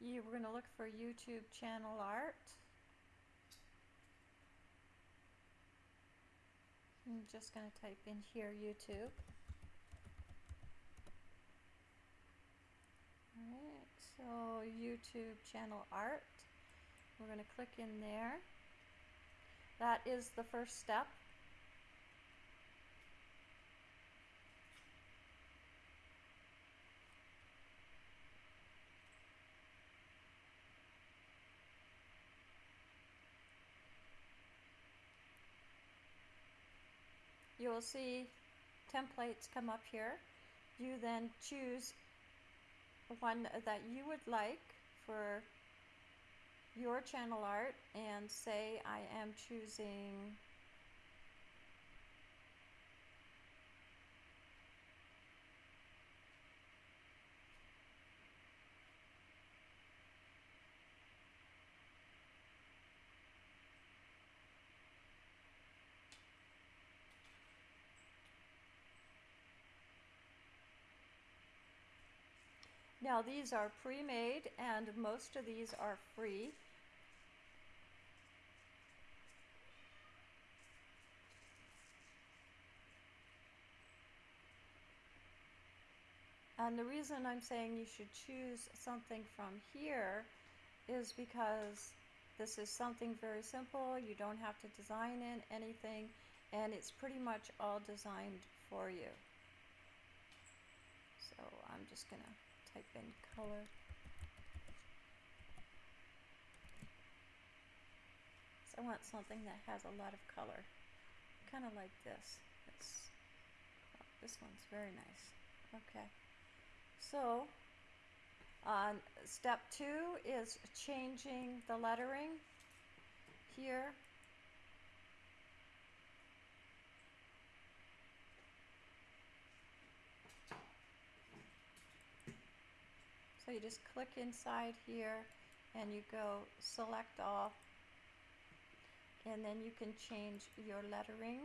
You, we're going to look for YouTube channel art. I'm just going to type in here YouTube. Alright, so YouTube channel art. We're going to click in there. That is the first step. You will see templates come up here. You then choose one that you would like for your channel art and say I am choosing Now these are pre-made and most of these are free. And the reason I'm saying you should choose something from here is because this is something very simple. You don't have to design in anything and it's pretty much all designed for you. So I'm just gonna type in color. So I want something that has a lot of color. Kind of like this. It's, this one's very nice. Okay. So, uh, step two is changing the lettering here. So you just click inside here and you go select all and then you can change your lettering.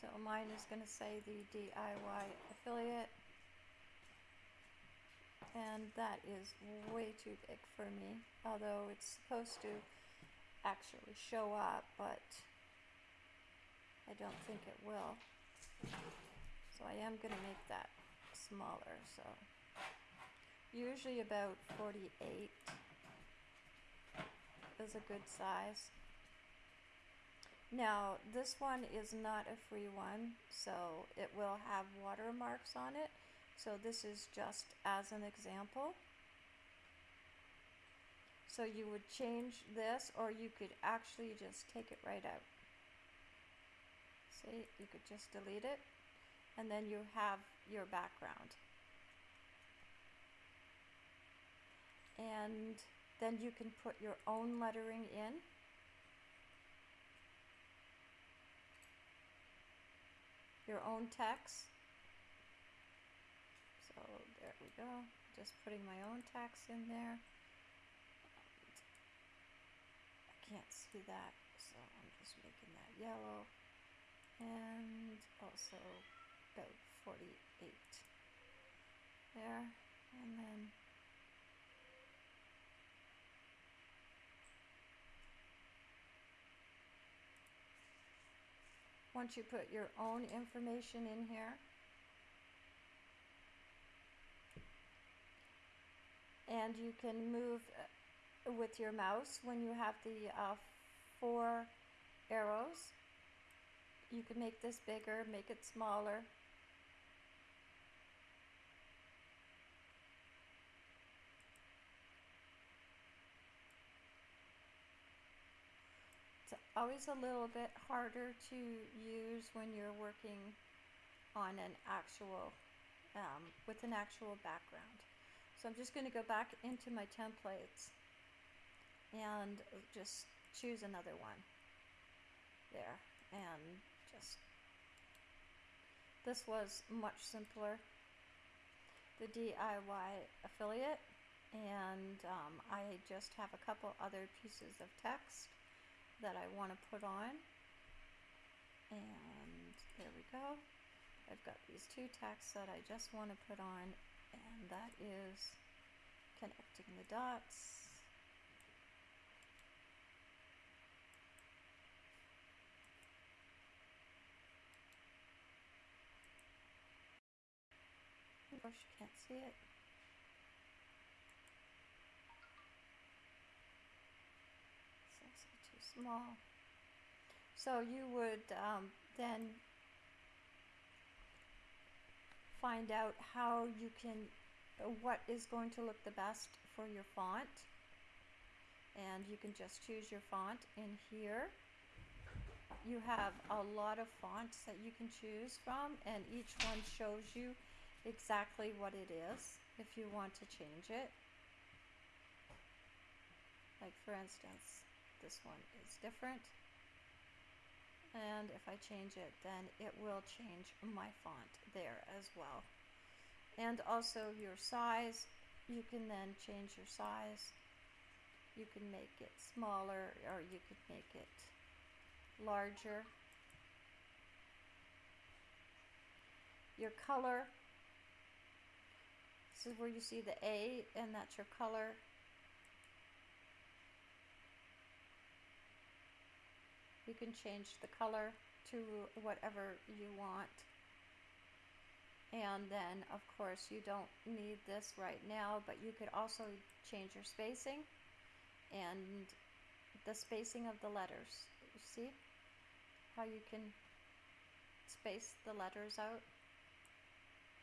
So mine is going to say the DIY affiliate and that is way too big for me although it's supposed to actually show up but I don't think it will. So I am going to make that smaller so. Usually about 48 is a good size. Now this one is not a free one so it will have watermarks on it so this is just as an example. So you would change this or you could actually just take it right out. See, you could just delete it and then you have your background. And then you can put your own lettering in. Your own text. We go. Just putting my own tax in there. I can't see that, so I'm just making that yellow. And also about 48 there. And then once you put your own information in here, and you can move uh, with your mouse when you have the uh, four arrows. You can make this bigger, make it smaller. It's always a little bit harder to use when you're working on an actual, um, with an actual background. So I'm just going to go back into my templates and just choose another one there and just this was much simpler the DIY affiliate and um, I just have a couple other pieces of text that I want to put on. And there we go. I've got these two texts that I just want to put on, and that is connecting the dots. Of course, you can't see it. It's actually too small. So you would um, then find out how you can, uh, what is going to look the best for your font. And you can just choose your font in here. You have a lot of fonts that you can choose from, and each one shows you exactly what it is if you want to change it. Like for instance, this one is different. And if I change it, then it will change my font there as well. And also your size, you can then change your size. You can make it smaller or you could make it larger. Your color, this is where you see the A and that's your color. You can change the color to whatever you want. And then, of course, you don't need this right now, but you could also change your spacing and the spacing of the letters. You see how you can space the letters out?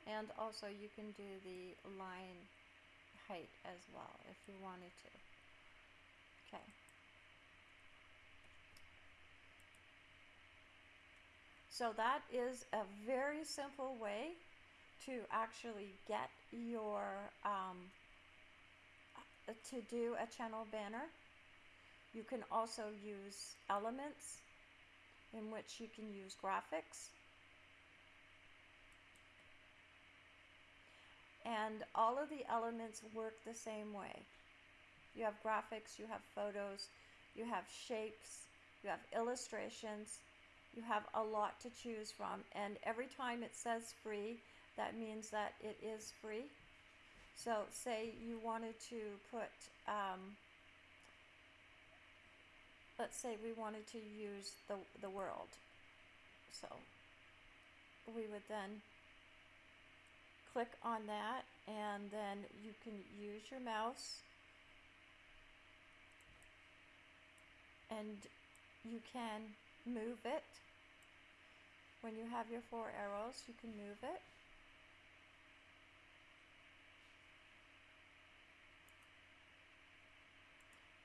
And also you can do the line height as well if you wanted to. Okay. So that is a very simple way to actually get your, um, uh, to do a channel banner. You can also use elements in which you can use graphics and all of the elements work the same way. You have graphics, you have photos, you have shapes, you have illustrations, you have a lot to choose from and every time it says free that means that it is free. So say you wanted to put, um, let's say we wanted to use the, the world. So we would then click on that and then you can use your mouse and you can move it. When you have your four arrows, you can move it.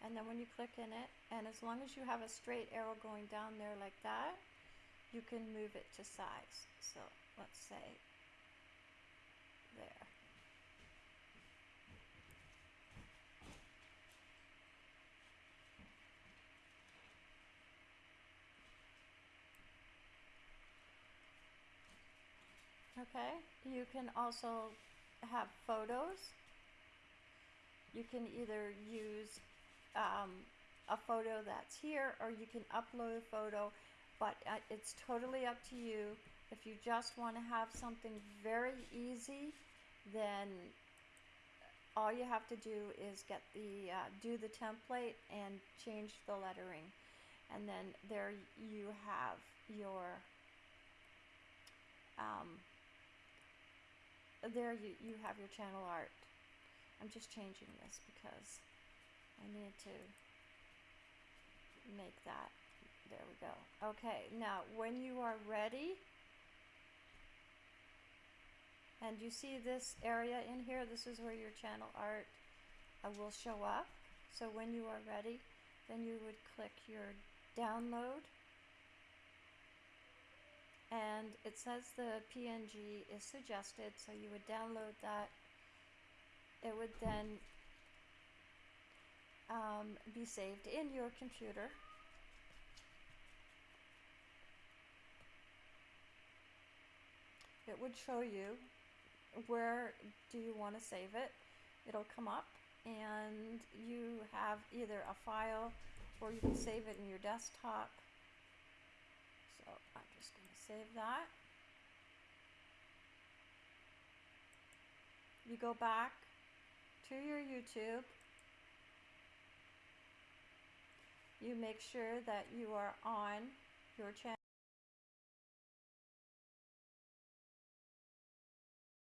And then when you click in it, and as long as you have a straight arrow going down there like that, you can move it to size. So let's say there. Okay, you can also have photos. You can either use um, a photo that's here or you can upload a photo, but uh, it's totally up to you. If you just want to have something very easy, then all you have to do is get the uh, do the template and change the lettering and then there you have your um, there you, you have your channel art I'm just changing this because I need to make that there we go okay now when you are ready and you see this area in here, this is where your channel art uh, will show up. So when you are ready, then you would click your download. And it says the PNG is suggested, so you would download that. It would then um, be saved in your computer. It would show you where do you want to save it. It'll come up and you have either a file or you can save it in your desktop. So I'm just going to save that. You go back to your YouTube. You make sure that you are on your channel.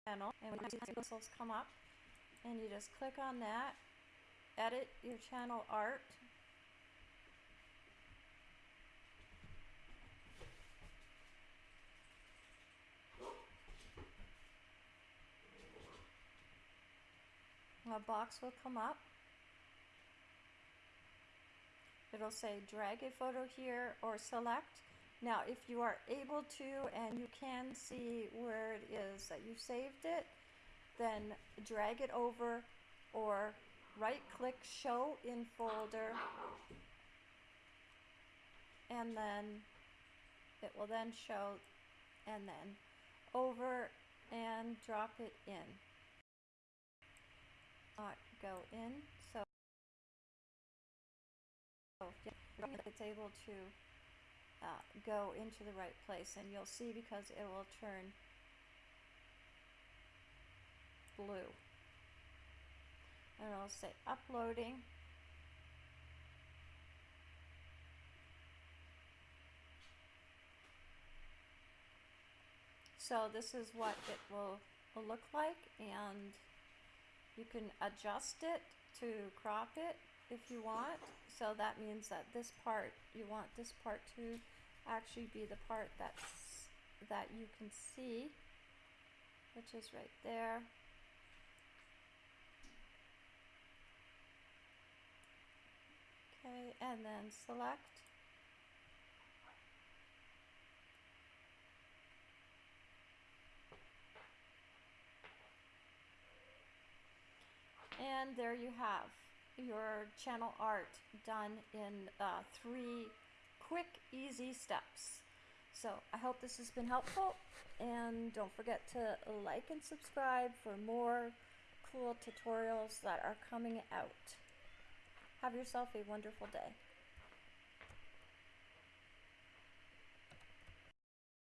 and when you see whistles come up and you just click on that edit your channel art a box will come up. It'll say drag a photo here or select. Now, if you are able to and you can see where it is that you saved it, then drag it over or right click show in folder. And then it will then show and then over and drop it in. Uh, go in so it's able to uh, go into the right place and you'll see because it will turn blue. And I'll say uploading. So this is what it will, will look like and you can adjust it to crop it if you want. So that means that this part, you want this part to actually be the part that's, that you can see, which is right there. Okay, and then select. And there you have your channel art done in uh, three quick, easy steps. So I hope this has been helpful and don't forget to like and subscribe for more cool tutorials that are coming out. Have yourself a wonderful day.